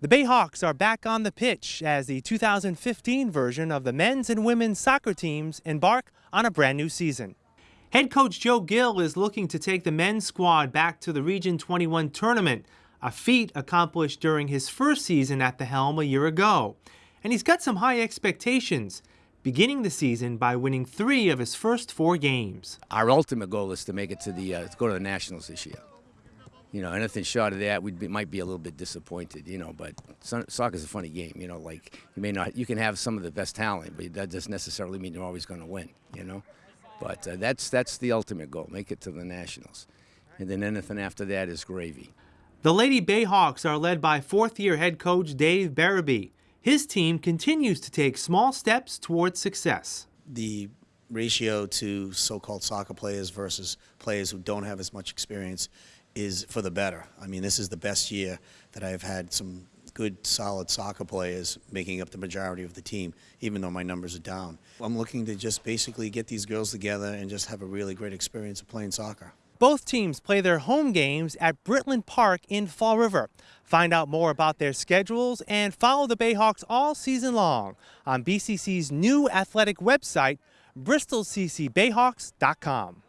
The Bayhawks are back on the pitch as the 2015 version of the men's and women's soccer teams embark on a brand new season. Head coach Joe Gill is looking to take the men's squad back to the Region 21 tournament, a feat accomplished during his first season at the helm a year ago. And he's got some high expectations, beginning the season by winning three of his first four games. Our ultimate goal is to make it to the uh, to go to the Nationals this year you know, anything short of that, we might be a little bit disappointed, you know. But soccer is a funny game, you know. Like you may not, you can have some of the best talent, but that doesn't necessarily mean you're always going to win, you know. But uh, that's that's the ultimate goal: make it to the Nationals, and then anything after that is gravy. The Lady Bayhawks are led by fourth-year head coach Dave Barabee. His team continues to take small steps towards success. The ratio to so-called soccer players versus players who don't have as much experience is for the better. I mean, this is the best year that I've had some good, solid soccer players making up the majority of the team, even though my numbers are down. I'm looking to just basically get these girls together and just have a really great experience of playing soccer. Both teams play their home games at Britland Park in Fall River. Find out more about their schedules and follow the Bayhawks all season long on BCC's new athletic website, bristolccbayhawks.com.